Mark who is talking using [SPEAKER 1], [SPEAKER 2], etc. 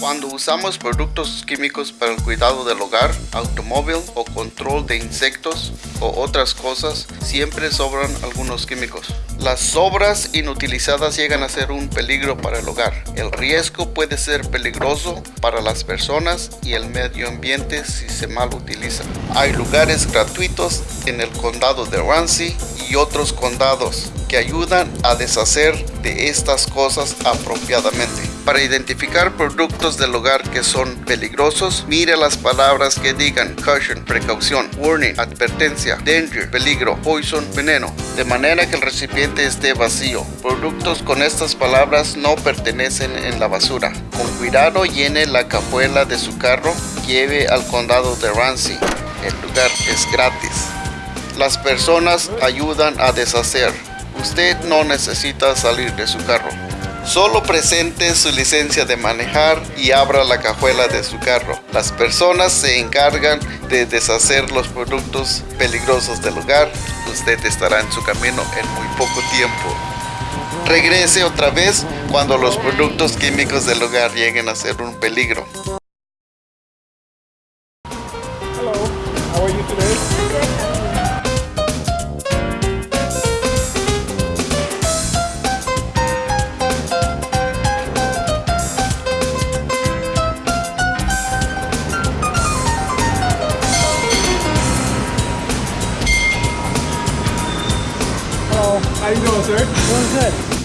[SPEAKER 1] Cuando usamos productos químicos para el cuidado del hogar, automóvil o control de insectos o otras cosas, siempre sobran algunos químicos. Las sobras inutilizadas llegan a ser un peligro para el hogar. El riesgo puede ser peligroso para las personas y el medio ambiente si se mal utiliza. Hay lugares gratuitos en el condado de Ramsey y otros condados que ayudan a deshacer de estas cosas apropiadamente. Para identificar productos del hogar que son peligrosos, mire las palabras que digan caution, precaución, warning, advertencia, danger, peligro, poison, veneno, de manera que el recipiente esté vacío. Productos con estas palabras no pertenecen en la basura. Con cuidado llene la cajuela de su carro, lleve al condado de Ramsey. El lugar es gratis. Las personas ayudan a deshacer. Usted no necesita salir de su carro. Solo presente su licencia de manejar y abra la cajuela de su carro. Las personas se encargan de deshacer los productos peligrosos del hogar. Usted estará en su camino en muy poco tiempo. Regrese otra vez cuando los productos químicos del hogar lleguen a ser un peligro.
[SPEAKER 2] How you doing, sir?
[SPEAKER 3] Doing good.